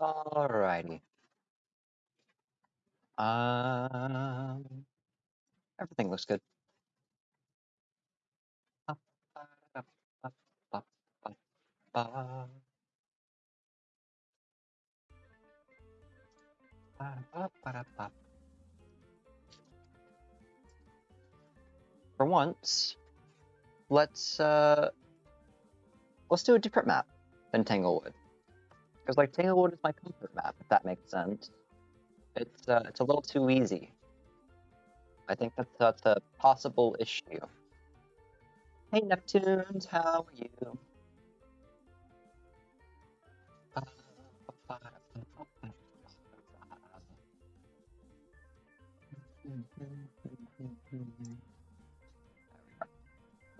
Alrighty. Um, everything looks good. For once, let's uh, let's do a different map than Tanglewood. Because like Tanglewood is my comfort map, if that makes sense. It's uh, it's a little too easy. I think that's that's a possible issue. Hey Neptunes, how are you?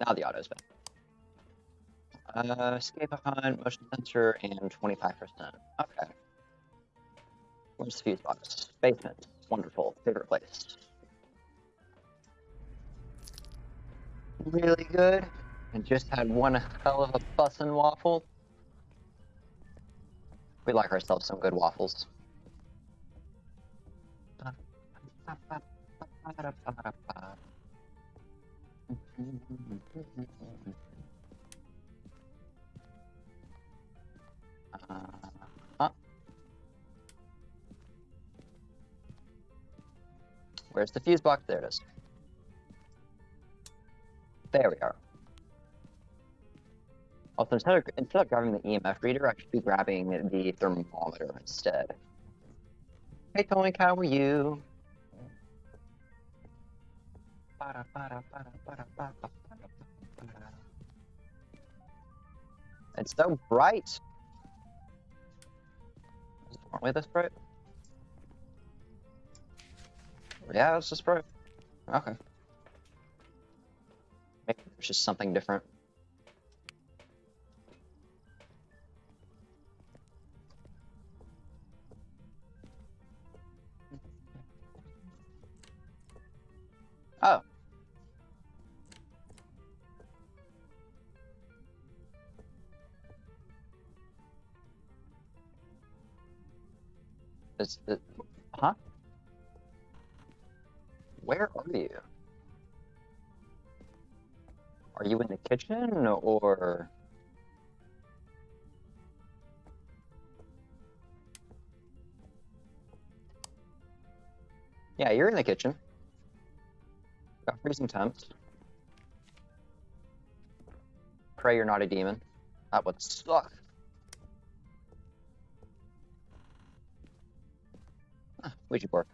Now the auto's back. Uh, escape behind motion sensor and 25%. Okay. Where's the fuse box? Basement. Wonderful. Favorite place. Really good. And just had one hell of a bussin' waffle. We like ourselves some good waffles. Uh, Where's the fuse box? There it is. There we are. Also, instead of, instead of grabbing the EMF reader, I should be grabbing the thermometer instead. Hey, Toink, how are you? It's so bright. Aren't we this bright? Yeah, it's just bright. Okay. Maybe there's just something different. Oh. Is it, huh? Where are you? Are you in the kitchen or? Yeah, you're in the kitchen. Got freezing temps. Pray you're not a demon. That would suck. Ouija board.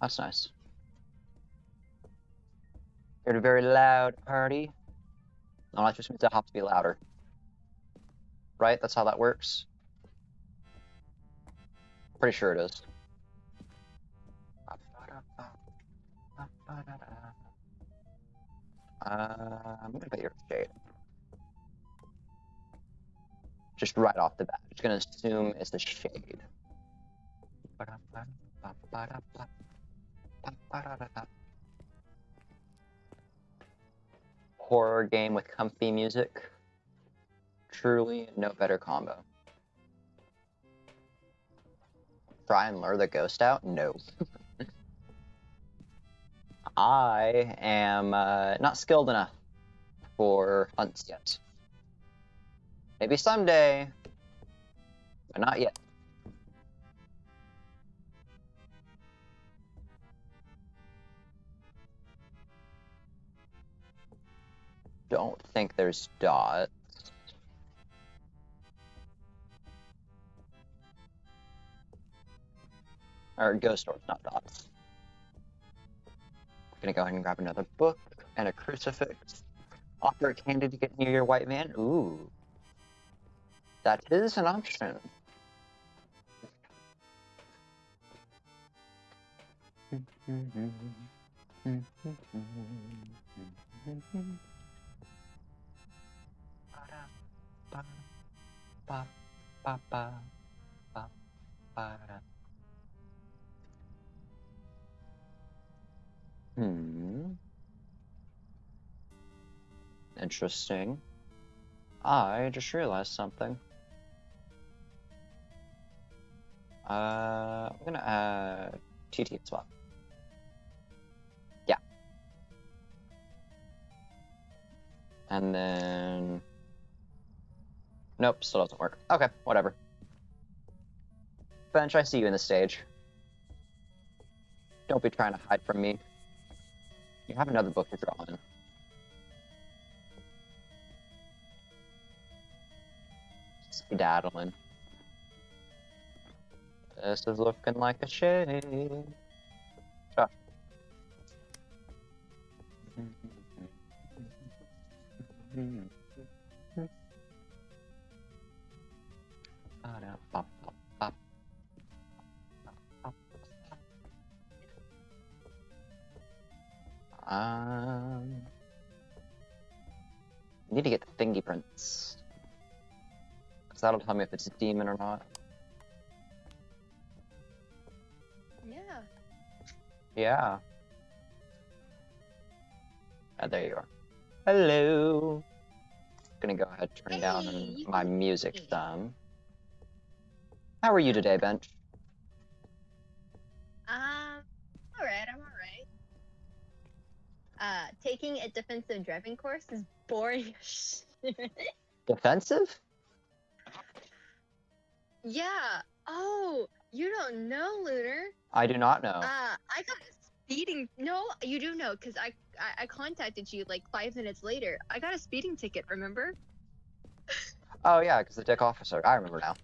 That's nice. You're a very loud party. No, that just means I have to be louder. Right? That's how that works. Pretty sure it is. Uh, I'm gonna put your shade. Just right off the bat. Just gonna assume it's the shade. Horror game with comfy music. Truly no better combo. Try and lure the ghost out? No. I am uh, not skilled enough for hunts yet. Maybe someday, but not yet. Don't think there's dots. Or ghost orbs, not dots. I'm Gonna go ahead and grab another book and a crucifix. Offer a candy to get near your white man. Ooh. That is an option. Hmm. Interesting. I just realized something. Uh, I'm gonna add TT as well. Yeah. And then. Nope, still doesn't work. Okay, whatever. Bench, I see you in the stage. Don't be trying to hide from me. You have another book to draw in. Skedaddling. This is looking like a shade. Ah. Um, need to get the thingy prints. Because that'll tell me if it's a demon or not. Yeah. Yeah. Ah, there you are. Hello. Gonna go ahead and turn Hey, down my music me. some. How are you today, Bench? Um. All right. I'm. Uh, taking a defensive driving course is boring. Defensive? yeah. Oh, you don't know, Lunar. I do not know. Uh, I got a speeding. No, you do know, cause I, I I contacted you like five minutes later. I got a speeding ticket. Remember? oh yeah, because the dick officer. I remember now.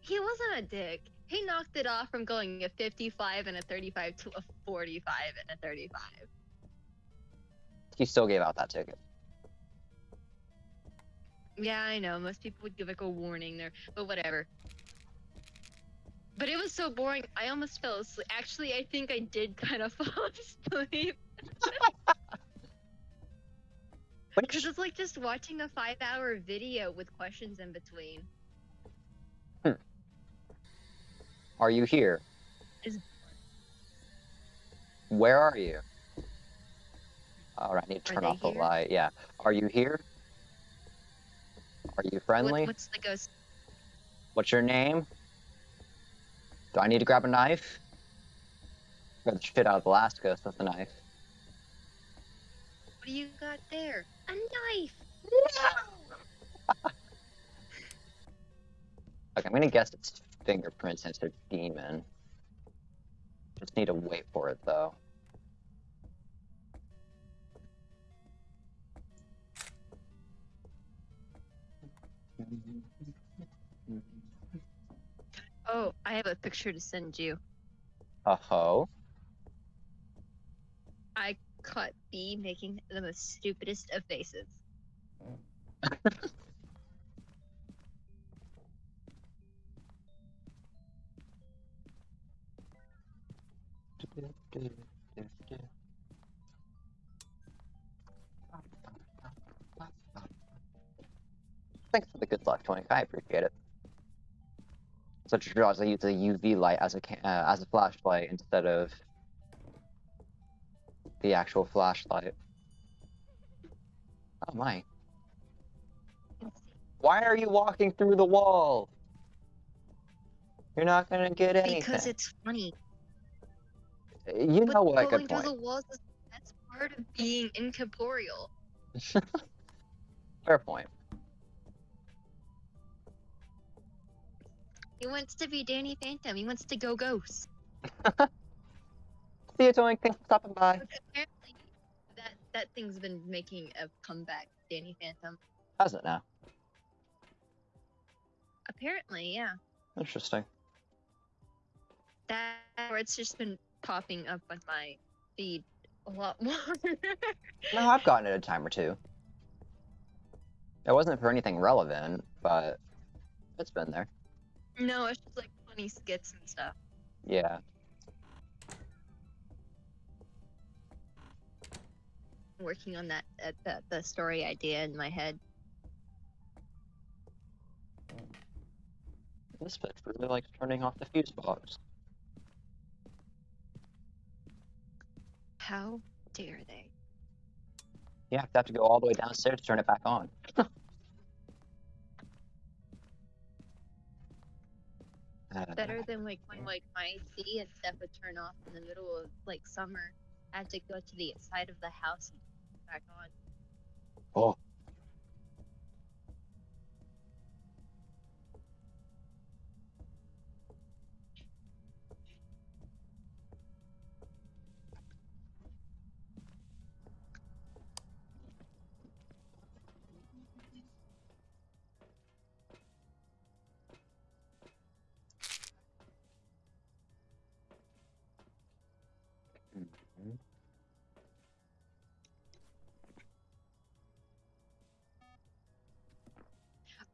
He wasn't a dick. He knocked it off from going a 55 and a 35 to a 45 and a 35. He still gave out that ticket. Yeah, I know. Most people would give like a warning there, but whatever. But it was so boring. I almost fell asleep. Actually, I think I did kind of fall asleep because it's like just watching a five-hour video with questions in between. Are you here? Is- Where are you? All right, I need to turn they off the here? light. Yeah. Are you here? Are you What, friendly? what's the ghost? What's your name? Do I need to grab a knife? Grab the shit out of the last ghost with the knife. What do you got there? A knife. Okay, I'm gonna guess it's fingerprints it's a demon. Just need to wait for it though. Oh, I have a picture to send you. Uh ho. I caught B making the most stupidest of faces. Thanks for the good luck, Tony. I appreciate it. Such a draws I use a UV light as a uh, as a flashlight instead of the actual flashlight. Oh my! Why are you walking through the wall? You're not gonna get anything. Because it's funny. You But know what? Good through point. the walls is that's part of being incorporeal. Fair point. He wants to be Danny Phantom. He wants to go ghost. See you, Tony. Thanks for stopping by. Apparently, that that thing's been making a comeback. Danny Phantom. How's it now? Apparently, yeah. Interesting. That or it's just been popping up on my feed a lot more. No, I've gotten it a time or two. It wasn't for anything relevant, but it's been there. no, it's just like funny skits and stuff. Yeah. working on that uh, the, the story idea in my head. This bitch really likes turning off the fuse box. How dare they? You have to have to go all the way downstairs to turn it back on. Uh, Better than like when like my AC and stuff would turn off in the middle of like summer. I had to go to the side of the house and turn it back on. Oh.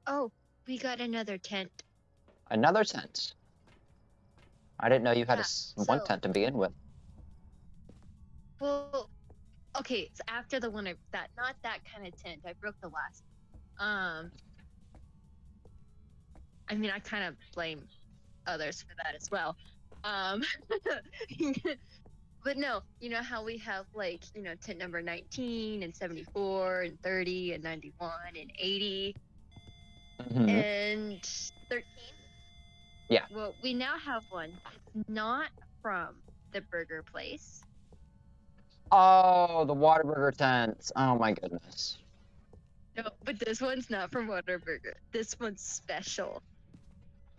Oh, we got another tent. Another tent. I didn't know you had a Yeah, one so- tent to begin with. Well, okay, it's after the one I that not that kind of tent. I broke the last. Um, I mean, I kind of blame others for that as well. Um, but no, you know how we have like you know tent number 19 and 74 and 30 and 91 and 80 Mhm. and 13. Yeah. Well, we now have one. It's not from the burger place. Oh, the Whataburger tents. Oh my goodness. No, but this one's not from Whataburger. This one's special.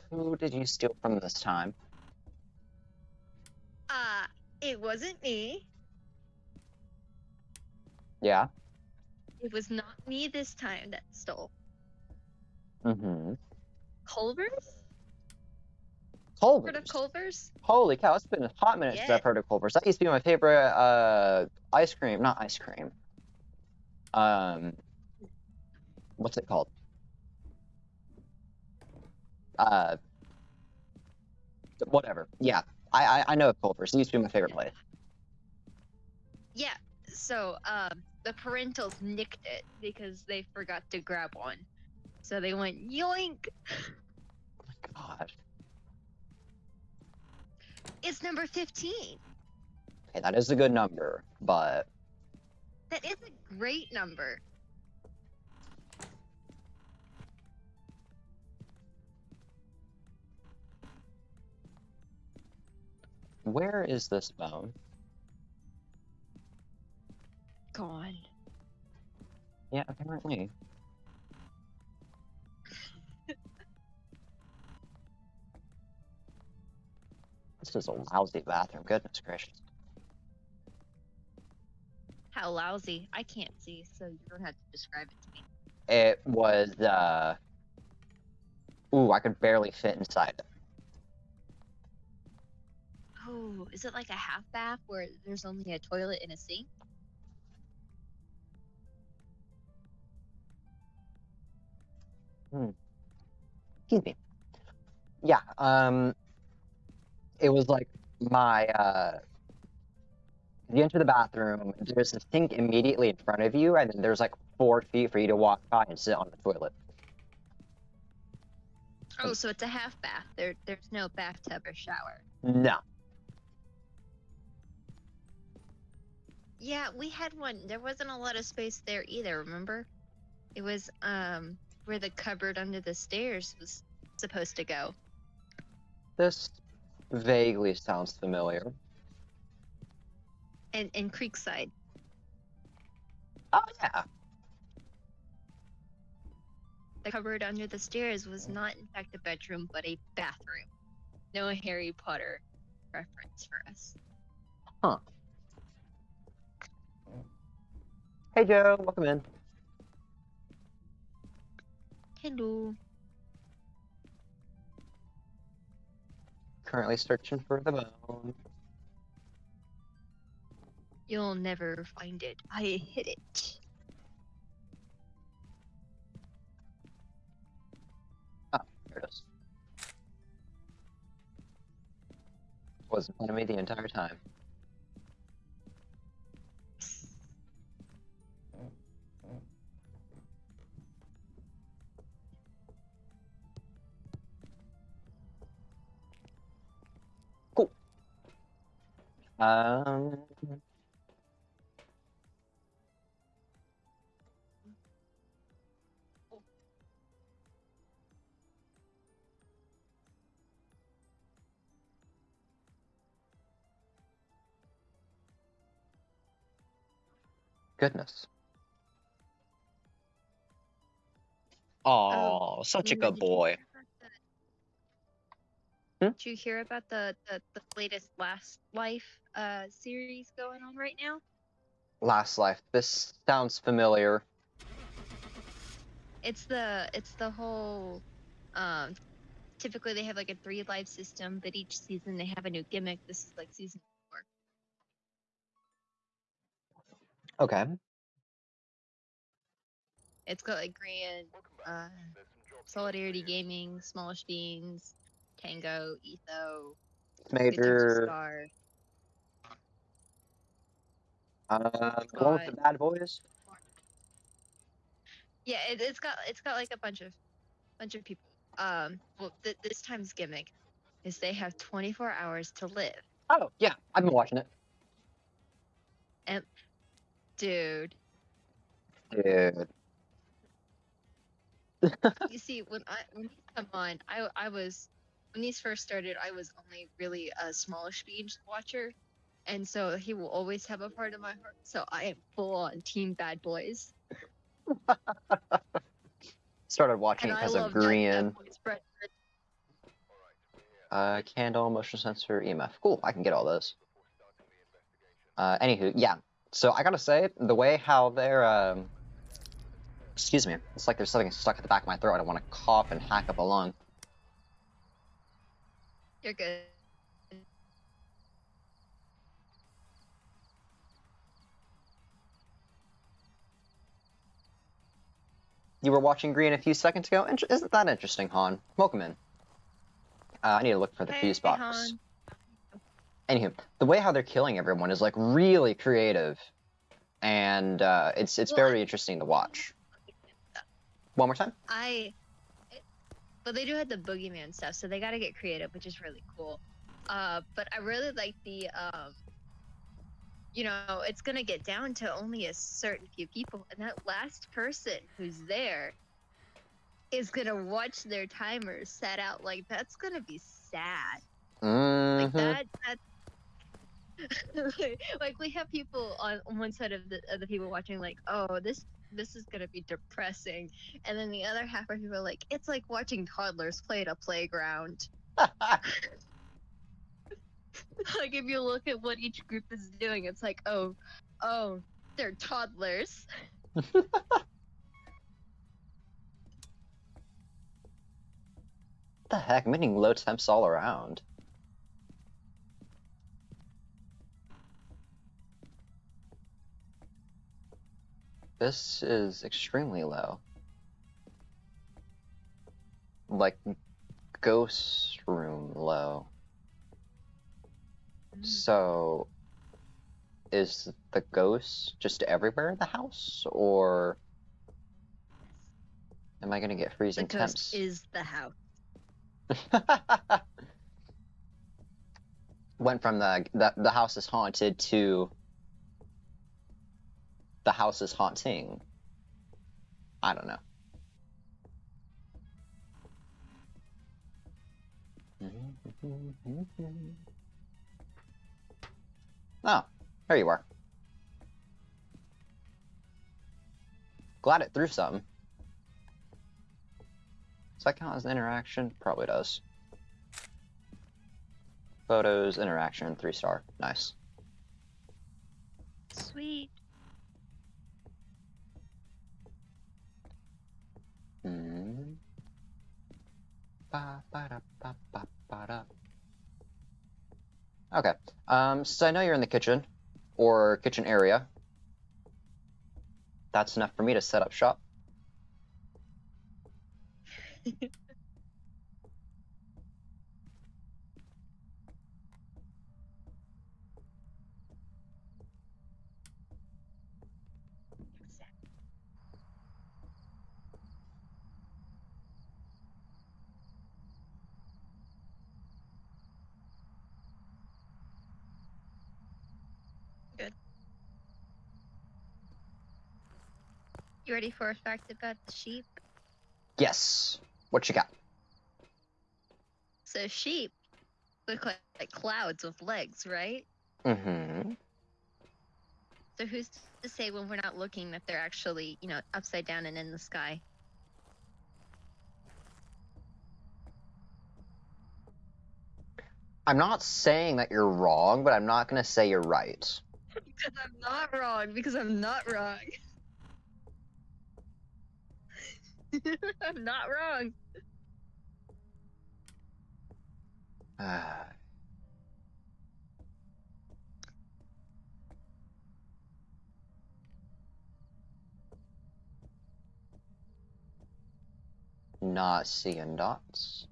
Who did you steal from this time? Uh, it wasn't me. Yeah. It was not me this time that stole. Mm-hmm. Culver's? Culver's. Heard of Culver's? Holy cow, it's been a hot minute since I've heard of Culver's. That used to be my favorite uh ice cream, not ice cream. Um what's it called? Uh whatever. Yeah. I I, I know of Culver's. It used to be my favorite place. Yeah. So, um, the parentals nicked it because they forgot to grab one. So they went yoink. Oh my god. It's number 15. Okay, that is a good number, but That is a great number. where is this bone? Gone. Yeah, apparently. This is a lousy bathroom, goodness gracious. How lousy. I can't see, so you don't have to describe it to me. It was, uh. Ooh, I could barely fit inside it. Oh, is it like a half bath where there's only a toilet and a sink? Hmm. Excuse me. Yeah, um. It was like my, uh. You enter the bathroom, there's a sink immediately in front of you, and then there's like four feet for you to walk by and sit on the toilet. Oh, so it's a half bath. There, there's no bathtub or shower. No. Yeah, we had one. There wasn't a lot of space there either. Remember? It was um where the cupboard under the stairs was supposed to go. This vaguely sounds familiar. And in Creekside. Oh, yeah. The cupboard under the stairs was not in fact a bedroom, but a bathroom. No Harry Potter reference for us. Huh. Hey, Joe, welcome in. Hello. Currently searching for the bone. You'll never find it. I hid it. Ah, There it is. Was of me the entire time. Um. Goodness. Oh, such a good boy. Hmm? Did you hear about the, the, the latest last life? Uh series going on right now? Last life. This sounds familiar. It's the it's the whole um typically they have like a three life system, but each season they have a new gimmick. This is like season four. Okay. It's got like Grian, uh, Solidarity Gaming, Smallish Beans, Tango, Etho, Major. Star. Uh, one with the bad boys. Yeah, it, it's got it's got like a bunch of bunch of people. Um, well, th- this time's gimmick is they have 24 hours to live, Oh yeah, I've been watching it. And, dude. Dude. you see, when I when these come on, I I was when these first started, I was only really a smallish beans watcher, and so he will always have a part of my heart. So I am full on Team Bad Boys, Started watching and it I because of love Bad- Bad Green. Uh, candle, motion sensor, EMF. Cool, I can get all those. Uh, anywho, yeah. So I gotta say, the way how they're, um, excuse me, it's like there's something stuck at the back of my throat. I don't want to cough and hack up a lung. You're good. You were watching Green a few seconds ago. Inter- isn't that interesting, Han? Welcome in. Uh, I need to look for the Hey, fuse box. Han. Anywho, the way how they're killing everyone is like really creative, and uh, it's it's Well, I- very interesting to watch. One more time. I, it- but they do have the boogeyman stuff, so they got to get creative, which is really cool. Uh, but I really like the, um, you know, it's gonna get down to only a certain few people, and that last person who's there is gonna watch their timers set out. Like that's gonna be sad. Like Mm-hmm. that. That. like we have people on, on one side of the of the people watching like oh this this is gonna be depressing and then the other half of people are like it's like watching toddlers play at a playground like if you look at what each group is doing it's like oh oh they're toddlers the heck? I'm getting low temps all around. This is extremely low. Like ghost room low. Mm. So is the ghost just everywhere in the house or am I gonna get the freezing ghost temps? is the house Went from the, the the house is haunted to the house is haunting. I don't know. Oh, there you are. Glad it threw something. Does that count as an interaction? Probably does. Photos, interaction, three star. Nice. sweet Hmm. Ba, ba, da, ba, ba, ba, da. Okay. Um, so I know you're in the kitchen or kitchen area. That's enough for me to set up shop. you ready for a fact about the sheep Yes. What you got? so sheep look like, like clouds with legs right Mm-hmm. So who's to say when we're not looking that they're actually, you know, upside down and in the sky? I'm not saying that you're wrong, but I'm not gonna say you're right. Because I'm not wrong. Because I'm not wrong. I'm not wrong. Not seeing dots.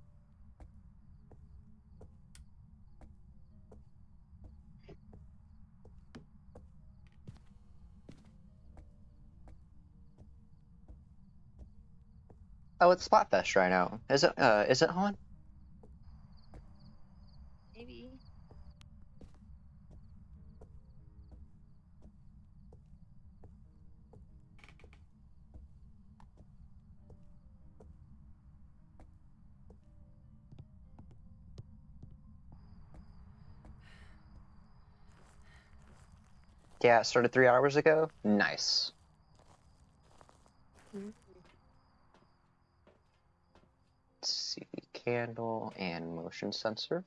Oh, it's Splatfest right now. Is it? Uh, is it on? Maybe. Yeah, it started three hours ago. Nice. Let's see, candle and motion sensor.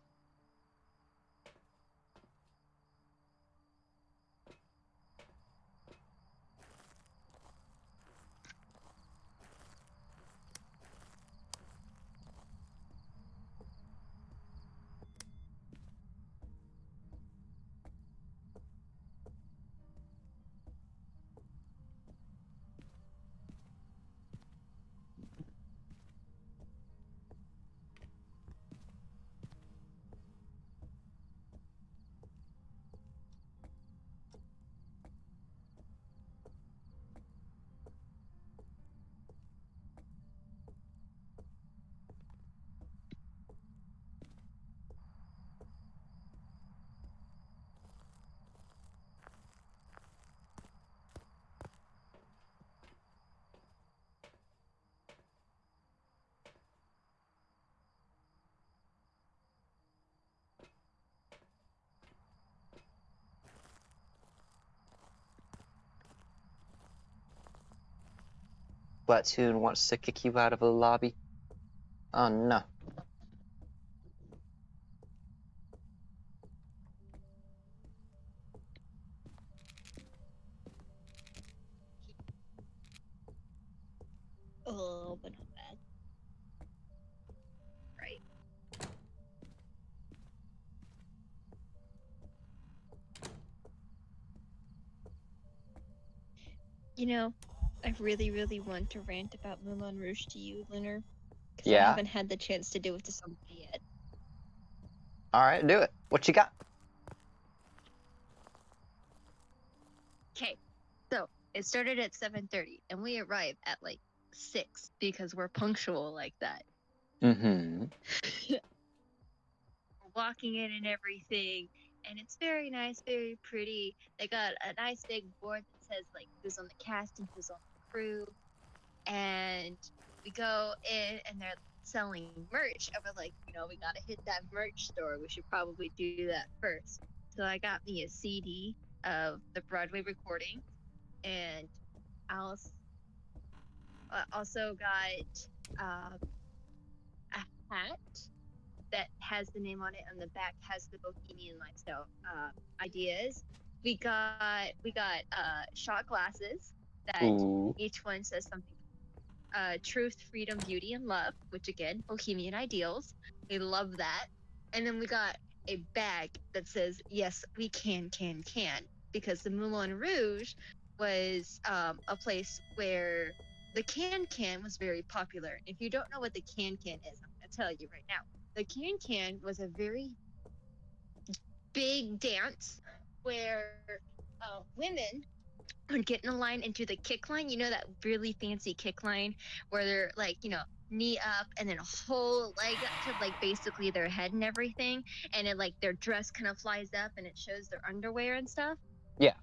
Splatoon wants to kick you out of the lobby. Oh no. Oh, but not bad. Right. You know, I really, really want to rant about Moulin Rouge to you, Lunar. 'cause I Yeah? haven't had the chance to do it to somebody yet. Alright, do it. What you got? Okay, so it started at 7:30, and we arrived at like six because we're punctual like that. Mm-hmm. We're walking in and everything, and it's very nice, very pretty. They got a nice big board that says like who's on the cast and who's on the crew, and we go in and they're selling merch, and we're like, you know, we gotta hit that merch store. We should probably do that first. So I got me a CD of the Broadway recording, and I uh, also got um, a hat that has the name on it, and the back has the Bohemian lifestyle uh, ideas. We got we got uh, shot glasses that Ooh. each one says something. Uh, truth, freedom, beauty, and love, which again, Bohemian ideals. We love that. And then we got a bag that says, "Yes, we can, can, can," because the Moulin Rouge was um, a place where the can can was very popular. If you don't know what the can can is, I'm gonna tell you right now. The can can was a very big dance where uh, women would get in a line and do the kick line. You know that really fancy kick line where they're like, you know, knee up and then a whole leg up to like basically their head and everything, and it like their dress kind of flies up and it shows their underwear and stuff. Yeah.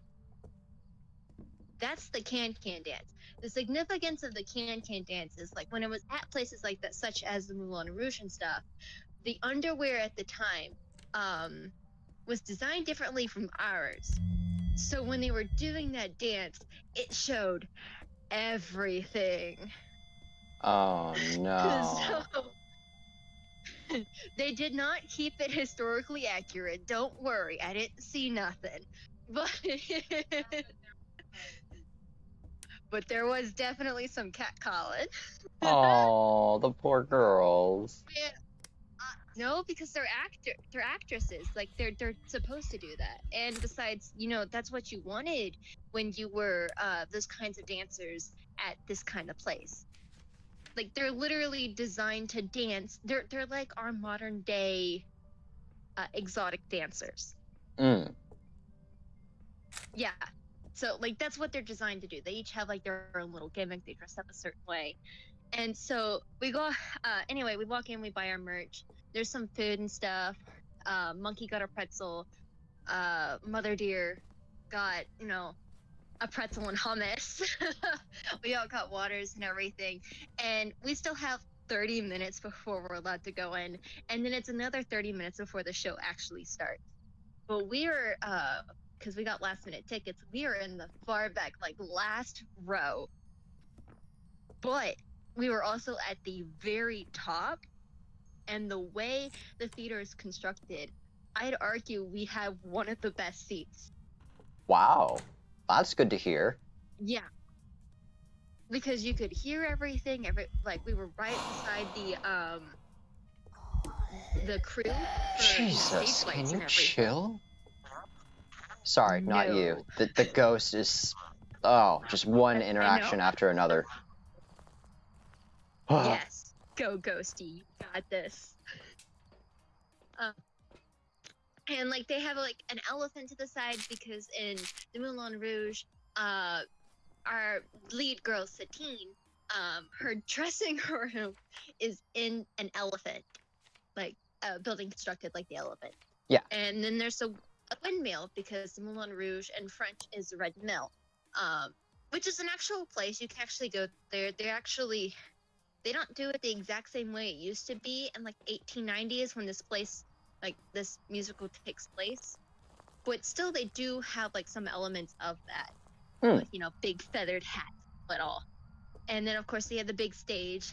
That's the can can dance. The significance of the can can dance is like when it was at places like that, such as the Moulin Rouge and stuff, the underwear at the time um, was designed differently from ours. so when they were doing that dance, it showed everything. Oh no. So, they did not keep it historically accurate. Don't worry, I didn't see nothing. But but there was definitely some catcalling. oh, the poor girls. Yeah. No, because they're actor they're actresses. Like they're they're supposed to do that. And besides, you know, that's what you wanted when you were uh, those kinds of dancers at this kind of place. Like they're literally designed to dance. They're they're like our modern day uh, exotic dancers. Mm. Yeah. So like that's what they're designed to do. They each have like their own little gimmick. They dress up a certain way. And so we go uh anyway, we walk in, we buy our merch. There's some food and stuff. Uh Monkey got a pretzel. Uh Mother Deer got, you know, a pretzel and hummus. we all got waters and everything. And we still have 30 minutes before we're allowed to go in. And then it's another 30 minutes before the show actually starts. But we are uh because we got last minute tickets. We are in the far back, like last row. But we were also at the very top. And the way the theater is constructed, I'd argue we have one of the best seats. Wow. That's good to hear. Yeah. Because you could hear everything, every like we were right beside the um the crew. Jesus, can you chill? Sorry, not you. The, the ghost is. Oh, just one I- I know. interaction after another. yes. Go Ghosty. You got this. Um, and like they have like an elephant to the side because in the Moulin Rouge, uh, our lead girl Satine, um, her dressing room is in an elephant, like a building constructed like the elephant. Yeah. And then there's a, a windmill because the Moulin Rouge in French is Red Mill, um, which is an actual place. You can actually go there. They're actually they don't do it the exact same way it used to be in like 1890s when this place like this musical takes place. But still they do have like some elements of that. Hmm. like you know big feathered hat but all. And then of course they had the big stage.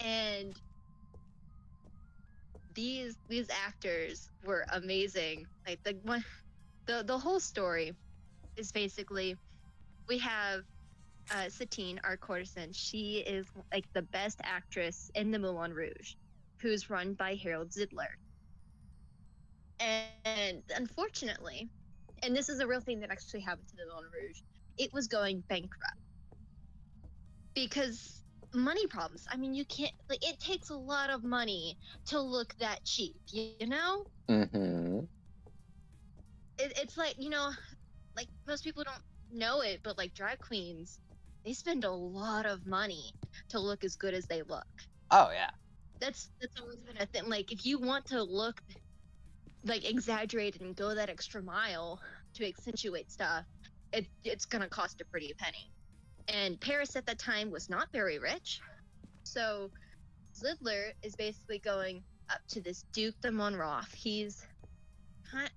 And these these actors were amazing. Like the one the the whole story is basically we have uh, Satine, our courtesan, she is like the best actress in the Moulin Rouge, who's run by Harold Zidler. And unfortunately, and this is a real thing that actually happened to the Moulin Rouge, it was going bankrupt because money problems. I mean, you can't like it takes a lot of money to look that cheap, you, know? mm-hmm. It, it's like you know, like most people don't know it, but like drag queens, they spend a lot of money to look as good as they look. Oh, yeah. That's that's always been a thing. Like if you want to look like exaggerated and go that extra mile to accentuate stuff, it it's gonna cost a pretty penny. And Paris at that time was not very rich, so Zidler is basically going up to this Duke de Monroth. He's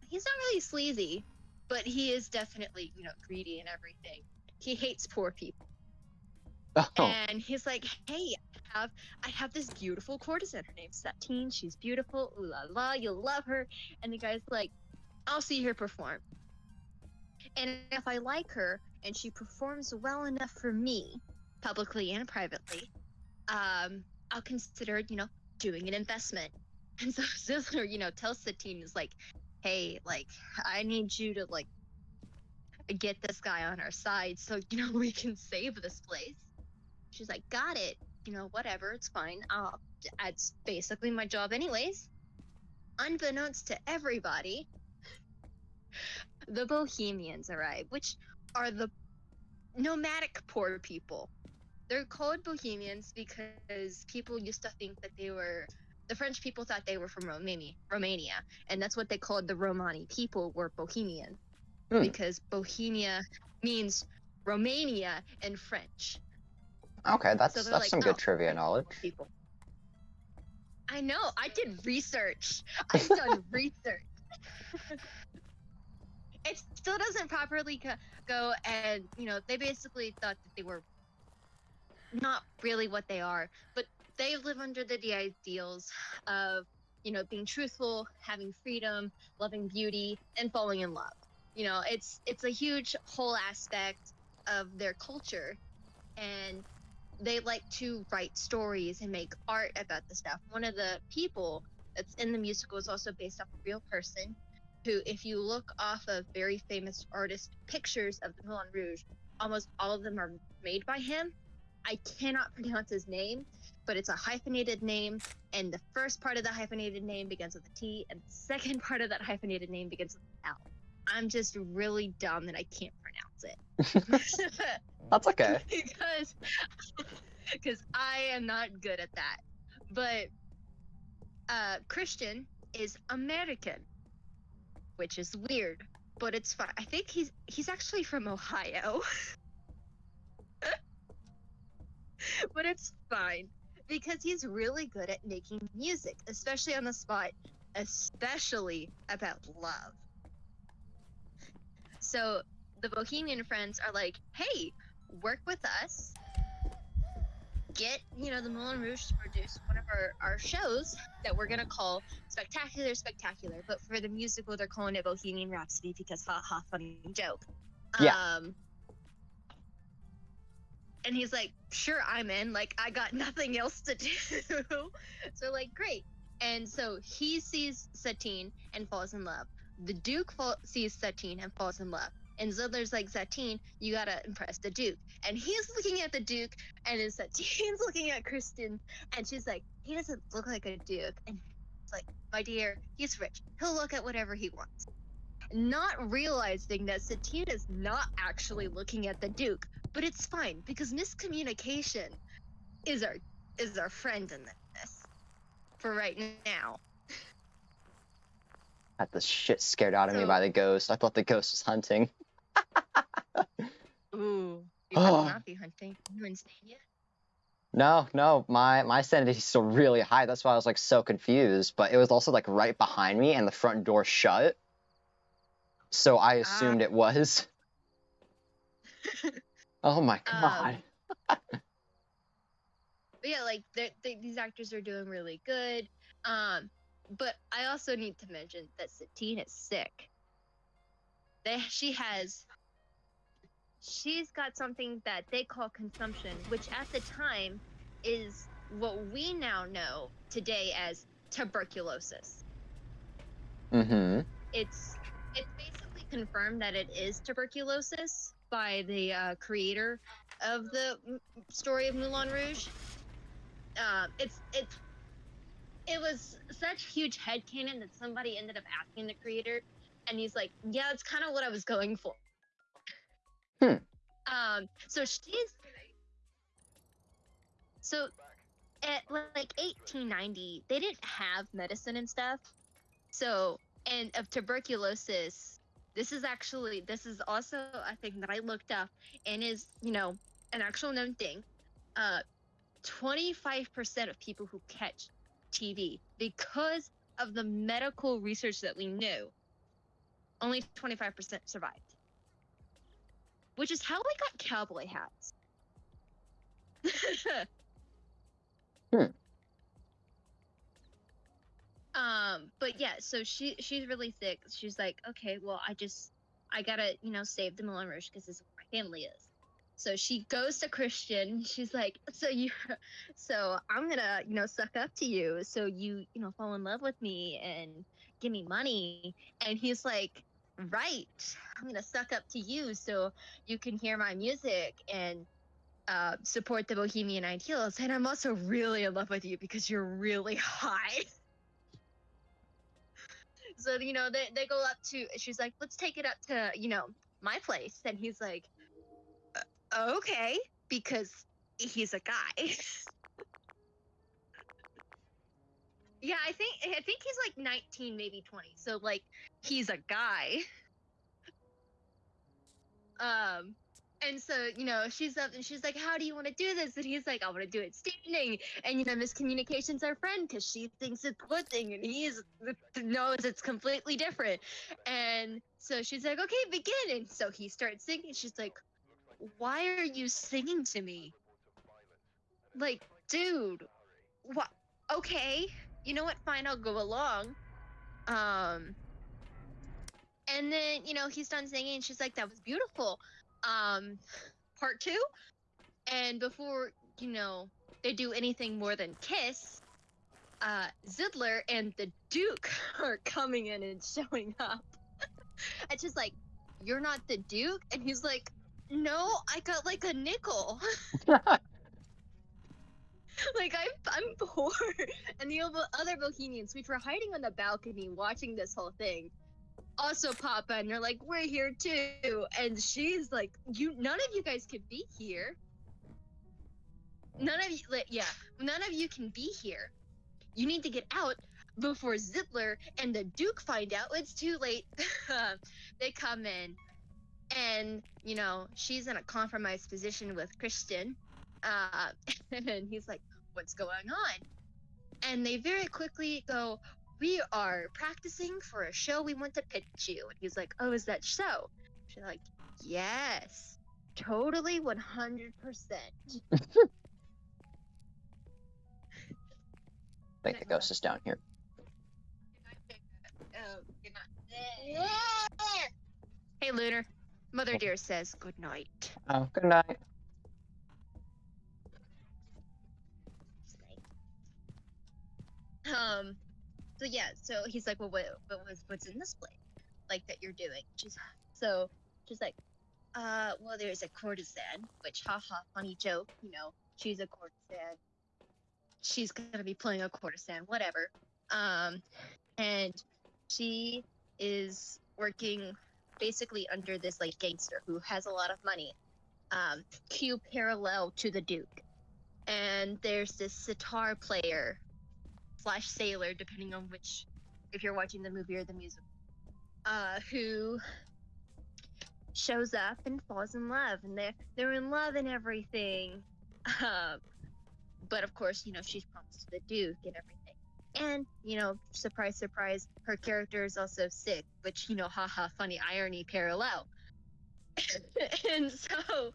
he's not really sleazy, but he is definitely you know greedy and everything. He hates poor people Oh, and he's like, "Hey, I have I have this beautiful courtesan. Her name's Satine. She's beautiful. Ooh la la, you'll love her." And the guy's like, "I'll see her perform. And if I like her and she performs well enough for me, publicly and privately, um, I'll consider, you know, doing an investment." And so Zidler, you know, tells Satine is like, "Hey, like, I need you to like." Get this guy on our side so you know we can save this place. She's like, got it. You know, whatever, it's fine. Uh, it's basically my job, anyways. Unbeknownst to everybody, the Bohemians arrive, which are the nomadic poor people. They're called Bohemians because people used to think that they were. The French people thought they were from Romania, Romania, and that's what they called the Romani people were Bohemian, Hmm. because Bohemia means Romania in French. Okay. That's So that's like, some "Oh, good trivia knowledge. people. I know. I did research. I've done research. it still doesn't properly co- go, and you know they basically thought that they were not really what they are, but they live under the, the ideals of you know being truthful, having freedom, loving beauty, and falling in love. You know, it's it's a huge whole aspect of their culture, and they like to write stories and make art about the stuff. One of the people that's in the musical is also based off a real person who, if you look off of very famous artist pictures of the Moulin Rouge, almost all of them are made by him. I cannot pronounce his name, but it's a hyphenated name, and the first part of the hyphenated name begins with a T, and the second part of that hyphenated name begins with an L. I'm just really dumb that I can't pronounce it. That's okay. because because I am not good at that. But uh, Christian is American, which is weird, but it's fine. I think he's he's actually from Ohio, but it's fine because he's really good at making music, especially on the spot, especially about love. So the Bohemian friends are like, "Hey, work with us. Get, you know, the Moulin Rouge to produce one of our, our shows that we're gonna call Spectacular Spectacular. But for the musical, they're calling it Bohemian Rhapsody because ha ha, funny joke. Yeah. Um, and he's like, sure, I'm in. Like, I got nothing else to do. so, like, great. And so he sees Satine and falls in love. The Duke fall- sees Satine and falls in love. And Zidler's like, Satine, you gotta impress the Duke. And he's looking at the Duke, and then Satine's looking at Christian, and she's like, he doesn't look like a Duke. And it's like, my dear, he's rich. He'll look at whatever he wants. Not realizing that Satine is not actually looking at the Duke, but it's fine because miscommunication is our is our friend in this for right now. Had the shit scared out of me by the ghost. I thought the ghost was hunting. Ooh, you Oh. not be hunting. You insane yet? No, no, my my sanity's still really high. That's why I was like so confused. But it was also like right behind me, and the front door shut. So I ah. assumed it was. oh my um, god. But yeah, like they're- they, these actors are doing really good. Um, but I also need to mention that Satine is sick. They, she has, she's got something that they call consumption, which at the time is what we now know today as tuberculosis. Mm-hmm. It's it's basically confirmed that it is tuberculosis by the uh, creator of the story of Moulin Rouge. Um, it's it's it was such huge headcanon that somebody ended up asking the creator, and he's like, "Yeah, that's kind of what I was going for." Hmm. Um. So she's so at like 1890, they didn't have medicine and stuff. So and of tuberculosis, this is actually this is also a thing that I looked up and is you know an actual known thing. Uh, 25% of people who catch TB because of the medical research that we knew, only 25% survived. Which is how we got cowboy hats. Hmm. Um, but yeah, so she she's really thick. She's like, okay, well, I just I gotta you know save the Moulin Rouge because this is where my family is. So she goes to Christian. She's like, so you, so I'm gonna you know suck up to you, so you you know fall in love with me and give me money. And he's like, right, I'm gonna suck up to you so you can hear my music and uh, support the Bohemian ideals. And I'm also really in love with you because you're really high. so you know they, they go up to she's like let's take it up to you know my place and he's like "Uh, okay because he's a guy yeah i think i think he's like 19 maybe 20 so like he's a guy um And so, you know, she's up and she's like, How do you want to do this? And he's like, I want to do it standing. And, you know, miscommunication's our friend because she thinks it's one thing and he knows it's completely different. And so she's like, Okay, begin. And so he starts singing. She's like, Why are you singing to me? Like, dude, what? Okay, you know what? Fine, I'll go along. Um, and then you know he's done singing, and she's like, "That was beautiful." Um, part two, and before you know they do anything more than kiss, uh, Zidler and the Duke are coming in and showing up. it's just like, "You're not the Duke," and he's like, "No, I got like a nickel." like I'm I'm poor, and the other Bohemians, which were hiding on the balcony watching this whole thing, also pop in. They're like, "We're here too," and she's like, "You, none of you guys can be here. None of you, like, yeah, none of you can be here. You need to get out." Before Zidler and the Duke find out, it's too late. they come in, and you know she's in a compromised position with Christian, uh, and he's like, "What's going on?" And they very quickly go, "We are practicing for a show we want to pitch you." And he's like, "Oh, is that show?" She's like, "Yes, totally, one hundred percent." I think the ghost is down here. Hey, Lunar. Mother dear says good night. Oh, good night. Um, so yeah, so he's like, well, what, what was what's in this plate, like that you're doing? She's so she's like, uh, well, there's a courtesan, which haha, funny joke, you know, she's a courtesan. She's gonna be playing a courtesan, whatever. Um, and she is working basically under this like gangster who has a lot of money. Um, Q parallel to the Duke, and there's this sitar player slash sailor, depending on which, if you're watching the movie or the music, uh, who shows up and falls in love, and they're they're in love and everything. Um, but of course, you know she's promised to the Duke and everything, and you know, surprise, surprise, her character is also sick, which you know, haha, funny irony parallel. and so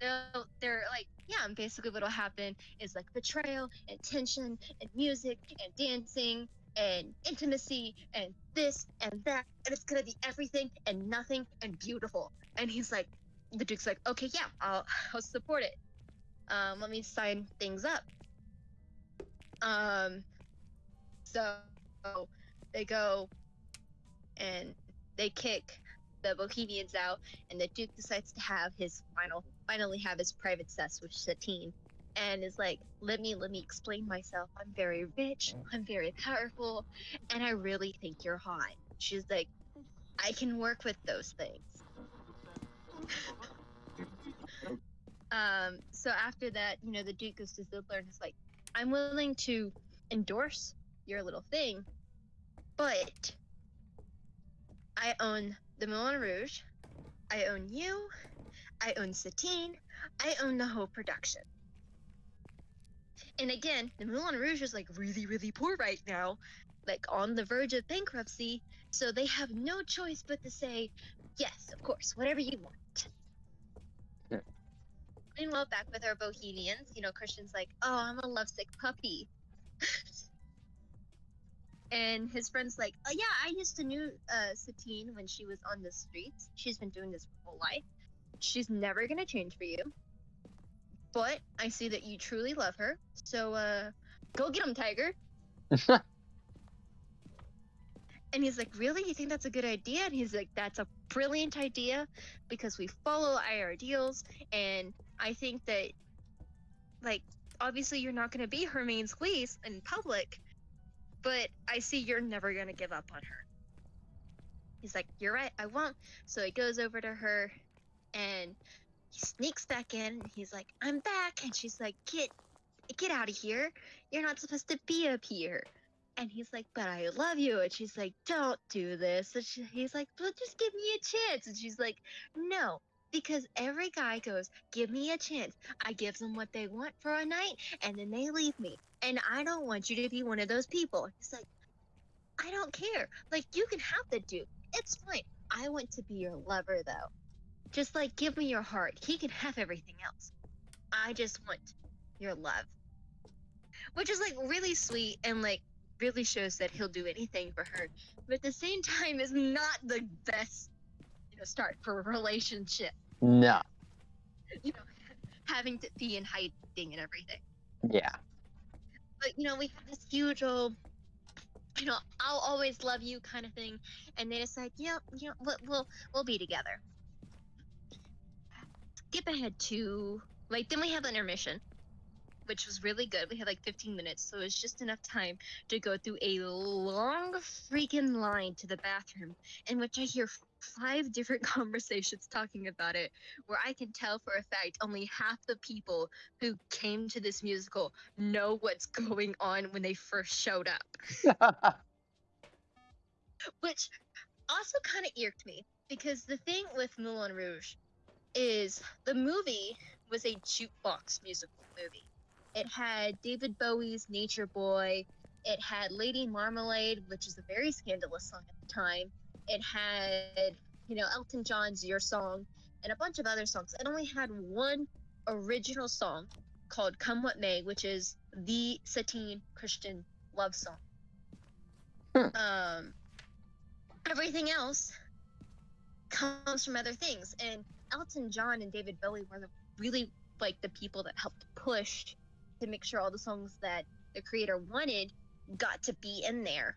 they're, they're like, yeah, and basically what'll happen is like betrayal and tension and music and dancing and intimacy and this and that, and it's gonna be everything and nothing and beautiful. And he's like, the Duke's like, okay, yeah, I'll, I'll support it. Um, let me sign things up. Um, so they go and they kick the Bohemians out, and the Duke decides to have his final, finally have his private cess with Satine, and is like, "Let me, let me explain myself. I'm very rich. I'm very powerful, and I really think you're hot." She's like, "I can work with those things." um. So after that, you know, the Duke goes to Zidler and is like, "I'm willing to endorse your little thing, but." I own the Moulin Rouge. I own you. I own Satine. I own the whole production. And again, the Moulin Rouge is like really, really poor right now, like on the verge of bankruptcy. So they have no choice but to say, yes, of course, whatever you want. Meanwhile, back with our Bohemians, you know, Christian's like, oh, I'm a lovesick puppy. and his friend's like, "Oh yeah, I used to knew uh, Satine when she was on the streets. She's been doing this her whole life. She's never gonna change for you. But I see that you truly love her. So uh, go get him, Tiger." And he's like, "Really? You think that's a good idea?" And he's like, "That's a brilliant idea because we follow our ideals, and I think that, like, obviously you're not gonna be her main squeeze in public." But I see you're never gonna give up on her. He's like, You're right, I won't. So he goes over to her and he sneaks back in and he's like, I'm back and she's like, Get get out of here. You're not supposed to be up here. And he's like, But I love you. And she's like, Don't do this. And she, he's like, Well just give me a chance. And she's like, No, because every guy goes, "Give me a chance." I give them what they want for a night, and then they leave me. And I don't want you to be one of those people. He's like, I don't care. Like you can have the dude. It's fine. I want to be your lover though. Just like give me your heart. He can have everything else. I just want your love. Which is like really sweet and like really shows that he'll do anything for her. But at the same time is not the best you know start for a relationship. No. You know, having to be in hiding and everything. Yeah. But you know, we have this huge old you know, I'll always love you kind of thing. And they decide, yeah, you know, we'll, we'll, we'll be together. Skip ahead to, like, then we have an intermission, which was really good. We had like 15 minutes, so it's just enough time to go through a long freaking line to the bathroom, in which I hear five different conversations talking about it, where I can tell for a fact only half the people who came to this musical know what's going on when they first showed up. Which also kind of irked me because the thing with Moulin Rouge is the movie was a jukebox musical movie. It had David Bowie's Nature Boy. It had Lady Marmalade, which is a very scandalous song at the time. It had, you know, Elton John's Your Song and a bunch of other songs. It only had one original song called Come What May, which is the Satine Christian love song. Hmm. Um, everything else comes from other things. And Elton John and David Bowie were the, really like the people that helped push to make sure all the songs that the creator wanted got to be in there.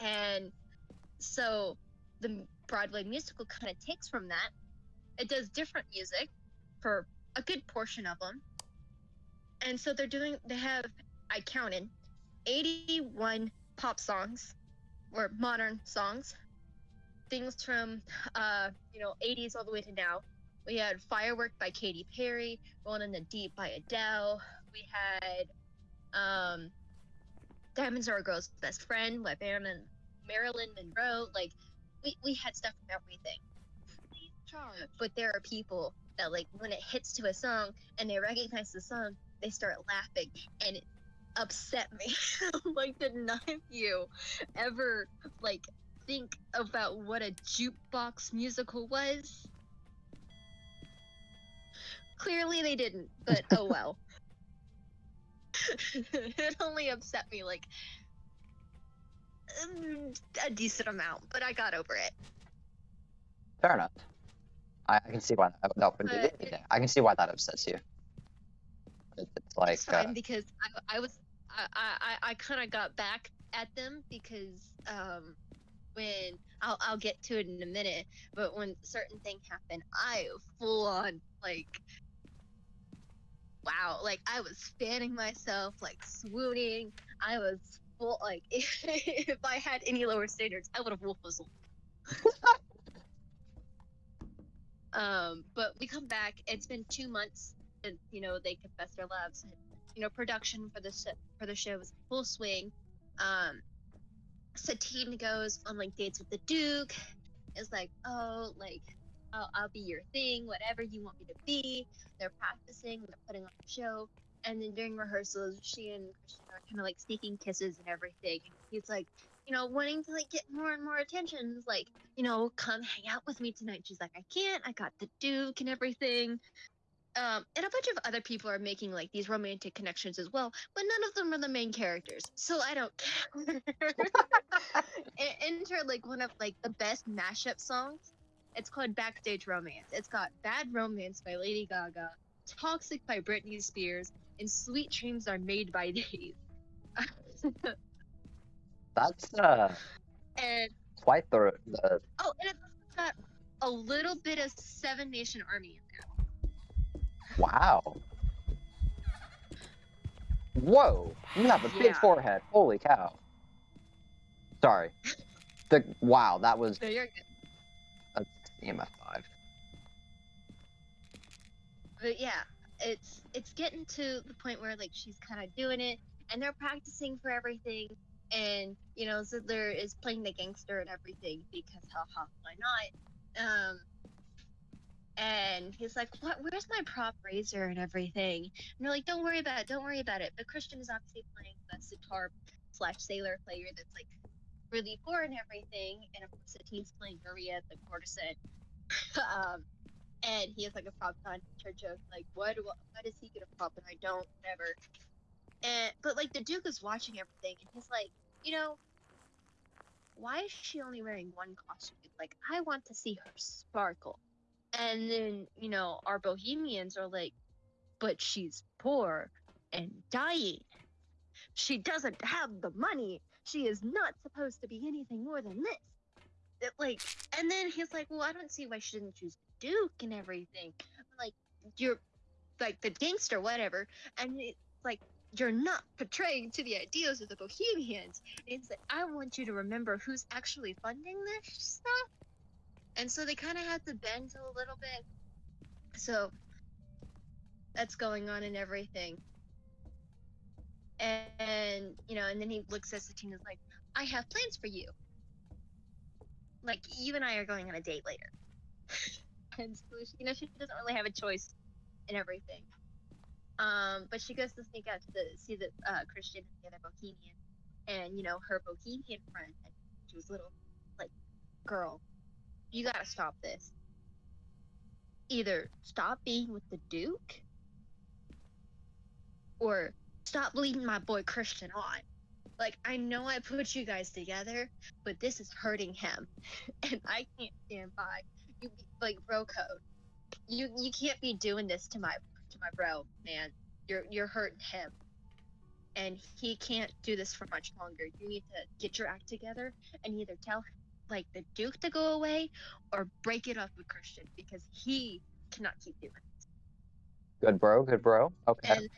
And so the Broadway musical kind of takes from that. It does different music for a good portion of them. And so they're doing, they have, I counted, 81 pop songs or modern songs things from uh, you know 80s all the way to now. We had Firework by Katy Perry, Rolling in the Deep by Adele. We had um, Diamonds Are a Girl's Best Friend by Marilyn, Marilyn Monroe. Like we, we had stuff from everything. But there are people that like when it hits to a song and they recognize the song, they start laughing and it upset me. like did none of you ever like think about what a jukebox musical was? Clearly they didn't, but oh well. it only upset me like a decent amount, but I got over it. Fair enough. I, I can see why that, that would be But- yeah, I can see why that upsets you. It, it's like it's fine uh, because I, I was I I, I kind of got back at them because um when I'll I'll get to it in a minute, but when certain thing happened, I full on like wow, like I was fanning myself, like swooning. I was full like if, if I had any lower standards, I would have wolf whistled. um, but we come back. It's been two months since you know they confessed their loves. You know, production for the sh- for the show was full swing. Um, Satine goes on like dates with the Duke. Is like, oh, like I'll, I'll be your thing, whatever you want me to be. They're practicing, they're putting on a show, and then during rehearsals, she and Christian are kind of like sneaking kisses and everything. He's like, you know, wanting to like get more and more attention. Like, you know, come hang out with me tonight. She's like, I can't. I got the Duke and everything. Um, and a bunch of other people are making like these romantic connections as well, but none of them are the main characters, so I don't care. Enter like one of like the best mashup songs. It's called Backstage Romance. It's got Bad Romance by Lady Gaga, Toxic by Britney Spears, and Sweet Dreams Are Made by Dave. that's uh and quite the, the oh, and it's got a little bit of Seven Nation Army in there. wow. Whoa! You have a big forehead. Holy cow! Sorry. The wow, that was So you're good. EMF five. but yeah, it's it's getting to the point where like she's kind of doing it, and they're practicing for everything, and you know Zidler is playing the gangster and everything because haha, why not? Um, And he's like, "What? Where's my prop razor and everything?" And they're like, "Don't worry about it. Don't worry about it." But Christian is obviously playing the sitar slash sailor player that's like really poor and everything, and of course Satine's playing Maria the courtesan. um, and he has like a prop on church of like, what, what, does he get a prop and I don't? Whatever. And but like the Duke is watching everything, and he's like, you know, why is she only wearing one costume? Like, I want to see her sparkle. And then, you know, our bohemians are like, but she's poor and dying. She doesn't have the money. She is not supposed to be anything more than this. It, like, and then he's like, well, I don't see why she didn't choose Duke and everything. Like, you're like the gangster, whatever. And it's like, you're not portraying to the ideals of the Bohemians. It's like, I want you to remember who's actually funding this stuff. And so they kind of had to bend a little bit. So that's going on and everything. And, you know, and then he looks at Satine and is like, I have plans for you. Like, you and I are going on a date later. and you know, she doesn't really have a choice in everything. Um, but she goes to sneak out to the, see the uh, Christian and the other Bohemian, and you know her Bohemian friend, she was little, like, girl, you gotta stop this. Either stop being with the Duke, or stop leading my boy Christian on. Like, I know I put you guys together, but this is hurting him, and I can't stand by. You like bro code. You you can't be doing this to my to my bro, man. You're you're hurting him. And he can't do this for much longer. You need to get your act together and either tell like the Duke to go away or break it off with Christian because he cannot keep doing it. Good bro, good bro. Okay. And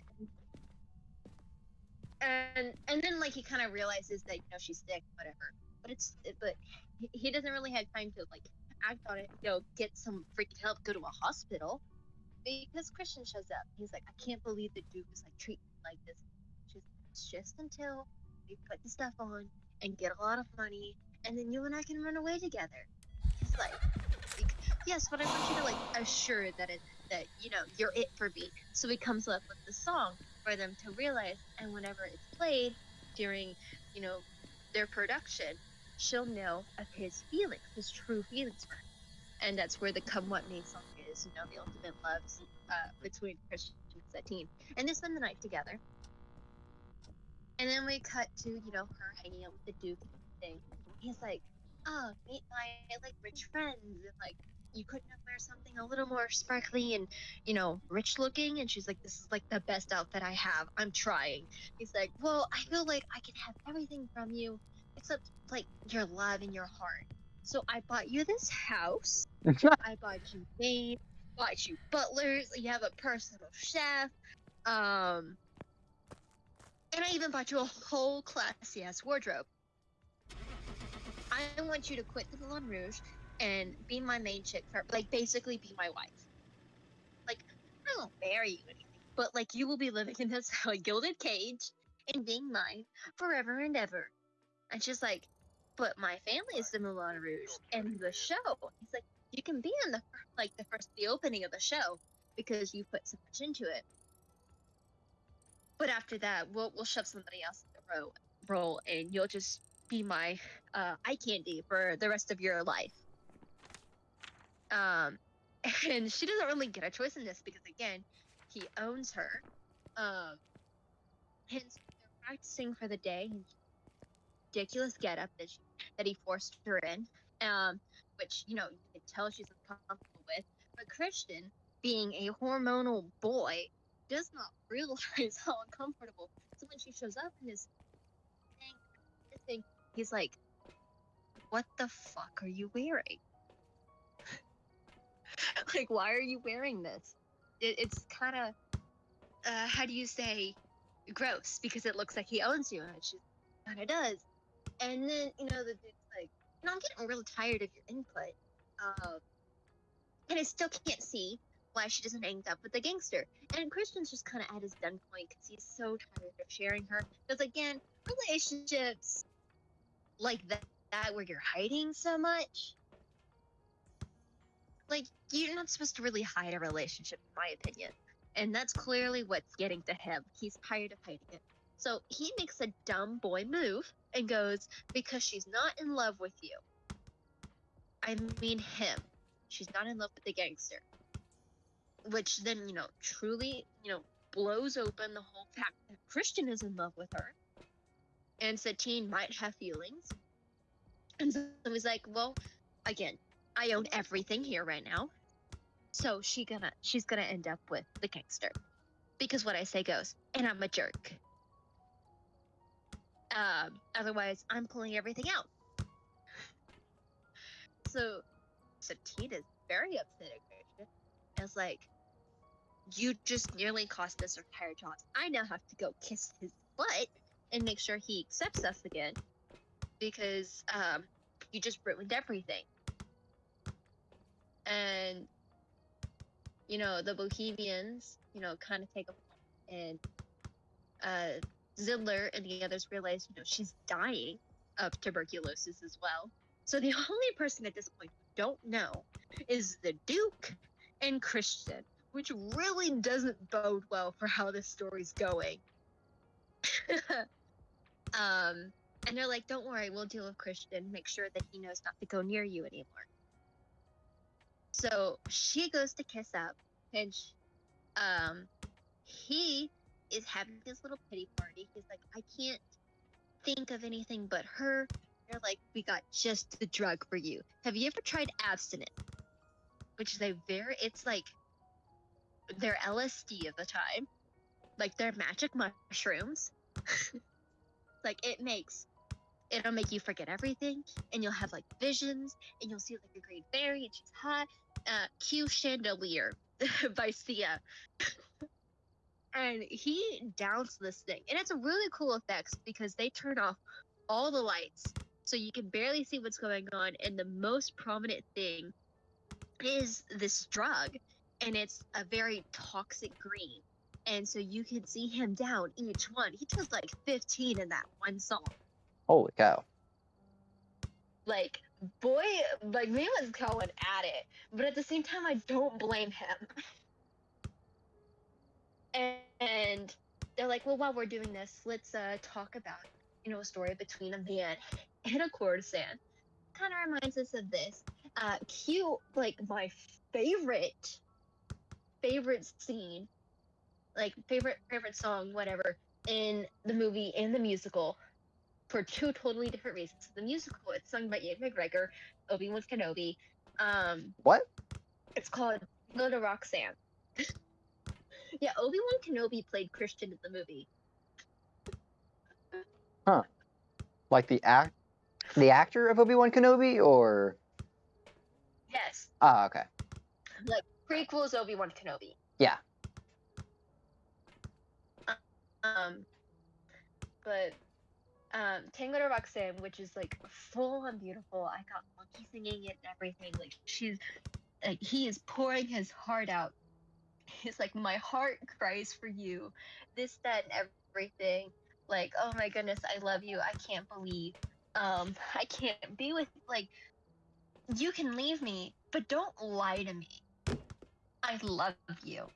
and and then like he kind of realizes that you know she's sick, whatever. But it's but he- he doesn't really have time to like act on it. You know, get some freaking help, go to a hospital because Christian shows up. He's like, I can't believe the Duke is like treating me like this. She's just until we put the stuff on and get a lot of money, and then you and I can run away together. He's like, like, yes, but I want you to like assure that it that you know you're it for me. So he comes up with the song for them to realize, and whenever it's played during, you know, their production, she'll know of his feelings, his true feelings. And that's where the "Come What May" song is. You know, the ultimate love uh, between Christian and Satine, and they spend the night together. And then we cut to you know her hanging out with the Duke everything. He's like, "Oh, meet my like rich friends," and like you couldn't have wear something a little more sparkly and you know rich looking and she's like this is like the best outfit i have i'm trying he's like well i feel like i can have everything from you except like your love and your heart. So i bought you this house. I bought you maid bought you butlers. You have a personal chef. Um and i even bought you a whole classy ass wardrobe. I want you to quit the Moulin Rouge and be my main chick for like basically be my wife. Like I won't marry you anything, but like you will be living in this like gilded cage and being mine forever and ever. And she's like, but my family is the Moulin Rouge and the show. He's like, you can be in the like the first the opening of the show because you put so much into it. But after that, we'll we'll shove somebody else in the ro- role, and you'll just be my uh, eye candy for the rest of your life. Um, and she doesn't really get a choice in this because again, he owns her. Um, hence they're practicing for the day. and Ridiculous getup that she, that he forced her in, um, which you know you can tell she's uncomfortable with. But Christian, being a hormonal boy, does not realize how uncomfortable. So when she shows up in this thing, thing, he's like, "What the fuck are you wearing?" like why are you wearing this it, it's kind of uh, how do you say gross because it looks like he owns you and she kind of does and then you know the dude's like you know i'm getting real tired of your input um, and i still can't see why she doesn't end up with the gangster and christian's just kind of at his done point because he's so tired of sharing her because again relationships like that, that where you're hiding so much like you're not supposed to really hide a relationship, in my opinion. And that's clearly what's getting to him. He's tired of hiding it. So he makes a dumb boy move and goes, Because she's not in love with you. I mean him. She's not in love with the gangster. Which then, you know, truly, you know, blows open the whole fact that Christian is in love with her. And Satine might have feelings. And so he's like, Well, again, I own everything here right now. So she gonna she's gonna end up with the gangster. Because what I say goes, and I'm a jerk. Um, otherwise I'm pulling everything out. So Satine is very upset at. I was like, You just nearly cost our entire jobs. I now have to go kiss his butt and make sure he accepts us again. Because um you just ruined everything and you know the bohemians you know kind of take a and uh zidler and the others realize you know she's dying of tuberculosis as well. So the only person at this point who don't know is the duke and christian which really doesn't bode well for how this story's going. Um and they're like don't worry we'll deal with christian. Make sure that he knows not to go near you anymore. So she goes to kiss up, and sh um, he is having this little pity party. He's like, I can't think of anything but her. They're like, we got just the drug for you. Have you ever tried absinthe? Which is a very, it's like their LSD of the time, like their magic mushrooms. like it makes it'll make you forget everything and you'll have like visions and you'll see like a great fairy and she's hot uh q chandelier by sia and he downs this thing. And it's a really cool effects because they turn off all the lights so you can barely see what's going on and the most prominent thing is this drug and it's a very toxic green. And so you can see him down each one. He does like 15 in that one song. Holy cow. like boy like me was going at it but at the same time i don't blame him and, they're like well while we're doing this let's uh talk about you know a story between a man and a courtesan kind of reminds us of this uh cute like my favorite favorite scene like favorite favorite song whatever in the movie and the musical for two totally different reasons. The musical, it's sung by Ewan McGregor, Obi Wan Kenobi. Um, What? it's called Go to Roxanne. yeah, Obi Wan Kenobi played Christian in the movie. Huh? Like the act, the actor of Obi Wan Kenobi, or Yes, ah, okay. Like prequels Obi Wan Kenobi. Yeah. Um, but um, Tango to Roxanne, which is like full on beautiful. I got Monkey singing it and everything. Like she's, like he is pouring his heart out. He's like, my heart cries for you, this, that, and everything. Like, oh my goodness, I love you. I can't believe, um, I can't be with like. You can leave me, but don't lie to me. I love you.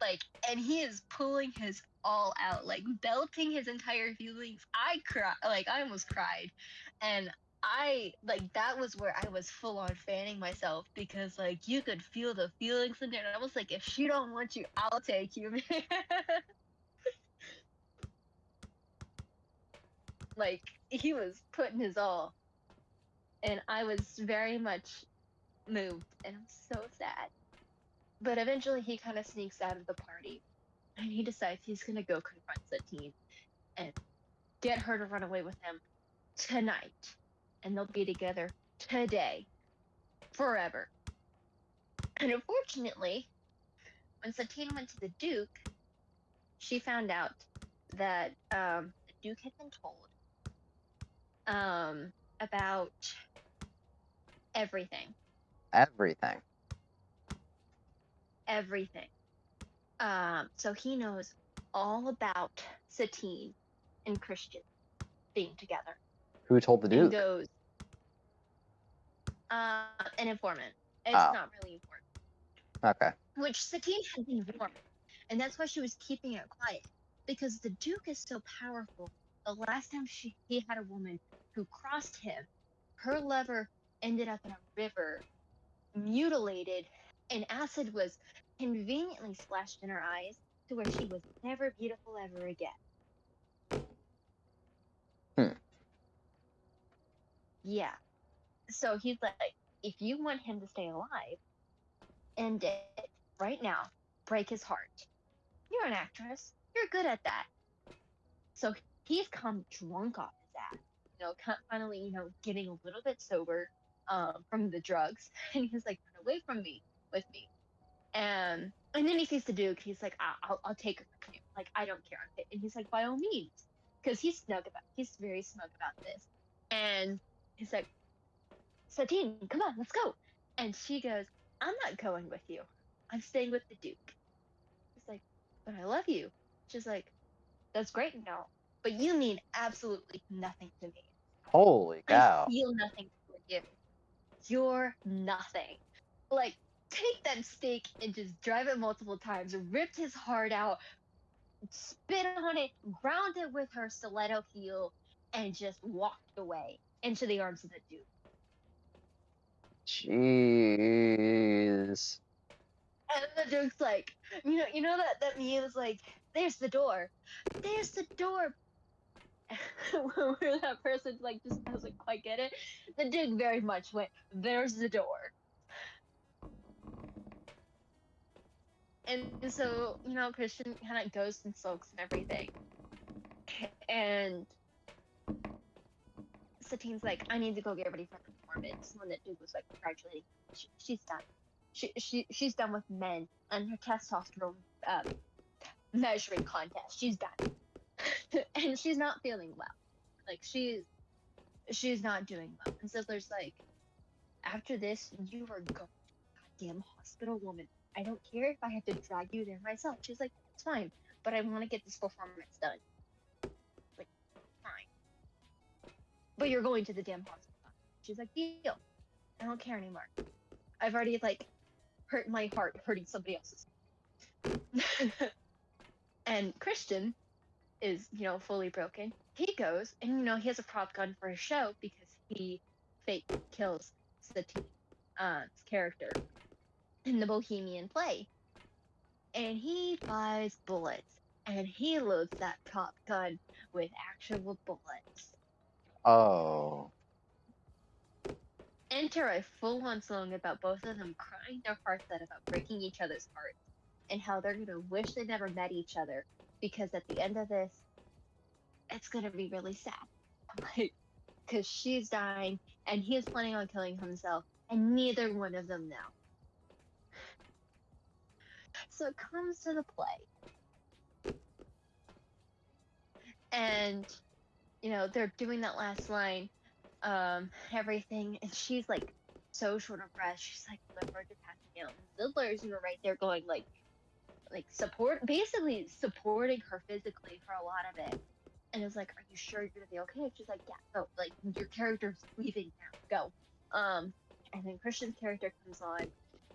Like, and he is pulling his all out, like belting his entire feelings. I cry, like I almost cried, and I like that was where I was full on fanning myself because like you could feel the feelings in there. And I was like, if she don't want you, I'll take you, man. like he was putting his all, and I was very much moved, and I'm so sad. But eventually, he kind of sneaks out of the party and he decides he's gonna go confront Satine and get her to run away with him tonight, and they'll be together today, forever. And unfortunately, when Satine went to the Duke, she found out that um, the Duke had been told um, about everything, Everything. everything. Um, so he knows all about Satine and Christian being together. Who told the Duke? goes, Uh, an informant. It's Oh. not really important. Okay. Which Satine had been warned, and that's why she was keeping it quiet. Because the Duke is so powerful. The last time she he had a woman who crossed him, her lover ended up in a river, mutilated, and acid was conveniently splashed in her eyes to where she was never beautiful ever again. Hmm. Yeah. So he's like, if you want him to stay alive, end it right now. Break his heart. You're an actress. You're good at that. So he's come drunk off his ass. You know, finally, you know, getting a little bit sober um, from the drugs, and he's like, "Run away from me, with me." And and then he sees the Duke. He's like, "I- "I'll I'll take her from you. Like I don't care." And he's like, "By all means," because he's snug about. He's very smug about this. And he's like, "Satine, come on, let's go." And she goes, "I'm not going with you. I'm staying with the Duke." He's like, "But I love you." She's like, "That's great and all, but you mean absolutely nothing to me. Holy cow. I feel nothing for you. You're nothing. Like, take that stake and just drive it multiple times, ripped his heart out, spit on it, ground it with her stiletto heel, and just walked away into the arms of the Duke. Jeez. And the Duke's like, you know, you know that that meme is like, there's the door, there's the door. Where that person like just doesn't quite get it. The Duke very much went, there's the door. And so, you know, Christian kind of goes and sulks and everything. And Satine's like, I need to go get ready for the performance. When that Duke was like congratulating, she, she's done. She, she she's done with men and her testosterone um, measuring contest. She's done, and she's not feeling well. Like she's she's not doing well. And Zidler's like, after this, you are going goddamn hospital, woman. I don't care if I have to drag you there myself. She's like, it's fine, but I want to get this performance done. But you're going to the damn hospital. She's like, deal. I don't care anymore. I've already like hurt my heart hurting somebody else's. and Christian is, you know, fully broken. He goes and you know he has a prop gun for his show because he fake kills Satine's uh, character in the Bohemian play. And he buys bullets and he loads that prop gun with actual bullets. Oh. enter a full-on song about both of them crying their hearts out about breaking each other's hearts and how they're gonna wish they never met each other because at the end of this it's gonna be really sad. Like because she's dying and he is planning on killing himself and neither one of them know. So it comes to the play. And you know they're doing that last line um, everything, and she's like so short of breath. She's like the verge of passing out. And Zidler's you right there going like, like support, basically supporting her physically for a lot of it. And it's like, are you sure you're gonna be okay? She's like, yeah, go. Like your character's leaving now, go. Um, and then Christian's character comes on,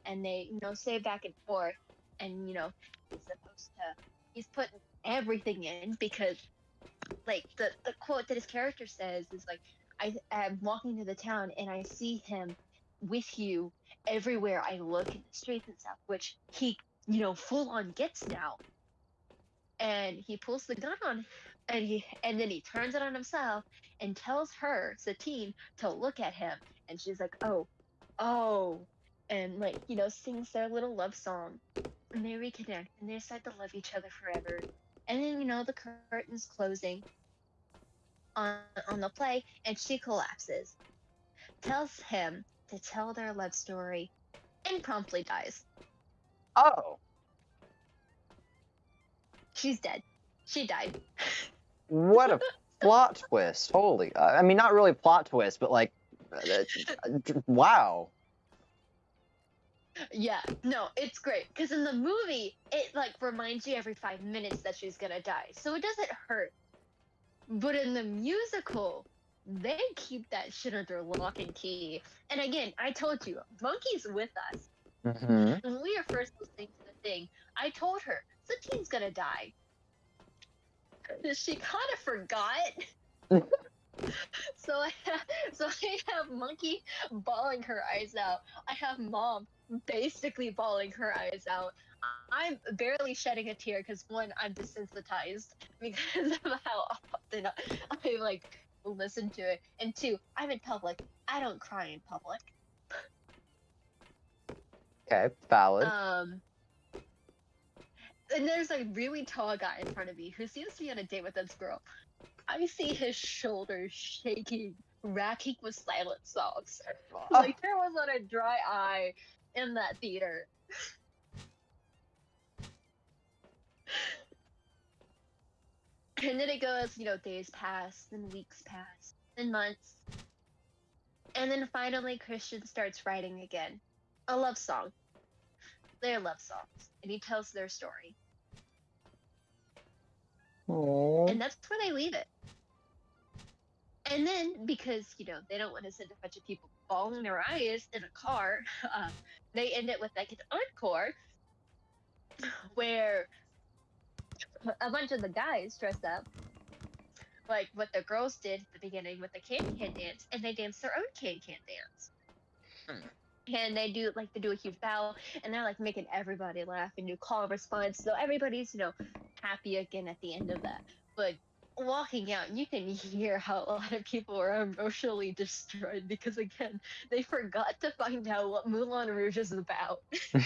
and they you know say back and forth, and you know he's supposed to, he's putting everything in because. Like the, the quote that his character says is like, I am walking through the town and I see him with you everywhere I look in the streets and stuff, which he, you know, full on gets now. And he pulls the gun on and he and then he turns it on himself and tells her, Satine, to look at him. And she's like, Oh, oh and like, you know, sings their little love song. And they reconnect and they decide to love each other forever. And then, you know, the curtain's closing on on the play and she collapses tells him to tell their love story and promptly dies Oh. she's dead she died What a plot twist. Holy. I mean, not really plot twist, but like, uh, uh, wow. Yeah no it's great because in the movie it like reminds you every five minutes that she's gonna die so it doesn't hurt but in the musical they keep that shit under lock and key. And again, I told you, Monkey's with us. hmm When we were first listening to the thing, I told her Satine's gonna die. She kind of forgot. so I have, so I have Monkey bawling her eyes out. I have Mom basically bawling her eyes out. I'm barely shedding a tear because one, I'm desensitized because of how often I like listen to it, and two, I'm in public. I don't cry in public. Okay, valid. Um, and there's a really tall guy in front of me who seems to be on a date with this girl. I see his shoulders shaking, racking with silent sobs. Like there was not a dry eye in that theater. and then it goes, you know, days pass, then weeks pass, then months. And then finally Christian starts writing again. A love song. Their love songs. And he tells their story. Aw. And that's where they leave it. And then, because, you know, they don't want to send a bunch of people bawling their eyes in a car, uh, they end it with like an encore where a bunch of the guys dress up like what the girls did at the beginning with the can can dance, and they dance their own can can dance. And they do like they do a huge bow, and they're like making everybody laugh and do call and response. So everybody's you know happy again at the end of that. But walking out, you can hear how a lot of people are emotionally destroyed because again they forgot to find out what Moulin Rouge is about.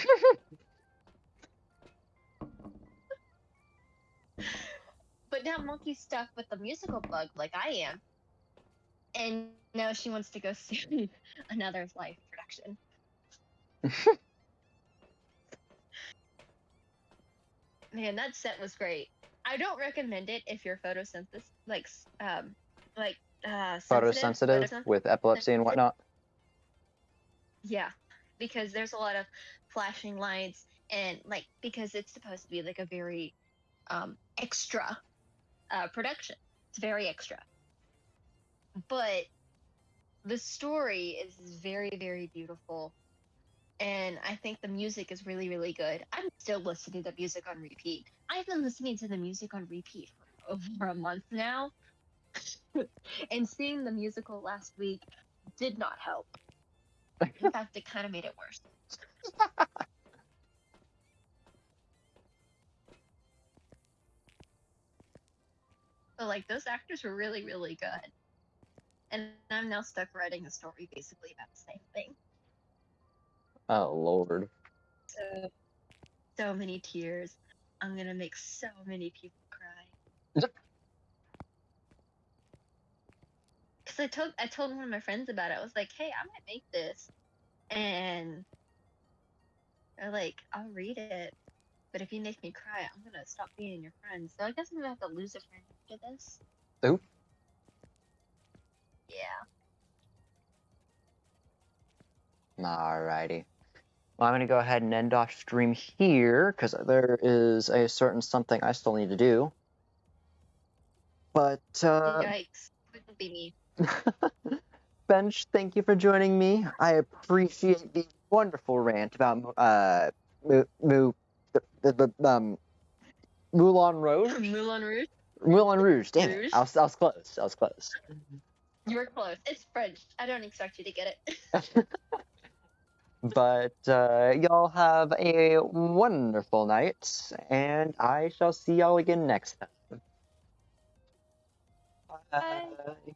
But now Monkey's stuck with the musical bug like I am. And now she wants to go see another live production. Man, that set was great. I don't recommend it if you're photosynthesis like um like uh sensitive, Photosensitive with epilepsy and whatnot. Yeah, because there's a lot of flashing lights and like because it's supposed to be like a very um extra uh production. It's very extra. But the story is very very beautiful and I think the music is really really good. I'm still listening to the music on repeat. I've been listening to the music on repeat for over a month now. and seeing the musical last week did not help. In fact, it kind of made it worse. But like those actors were really, really good. And I'm now stuck writing a story basically about the same thing. Oh lord. So, so many tears. I'm gonna make so many people cry. Cause I told I told one of my friends about it. I was like, "Hey, I might make this," and they're like, "I'll read it, but if you make me cry, I'm gonna stop being your friend." So I guess I'm gonna have to lose a friend after this. Ooh. Yeah. Alrighty. Well, I'm gonna go ahead and end off stream here because there is a certain something I still need to do. But uh, Yikes! Wouldn't be me. Bench, thank you for joining me. I appreciate the wonderful rant about uh, Moo the, the, the um, Moulin Rouge. Moulin Rouge. Moulin Rouge. Damn Rouge? it! I was, I was close. I was close. You were close. It's French. I don't expect you to get it. But uh, y'all have a wonderful night, and I shall see y'all again next time. Bye. Bye.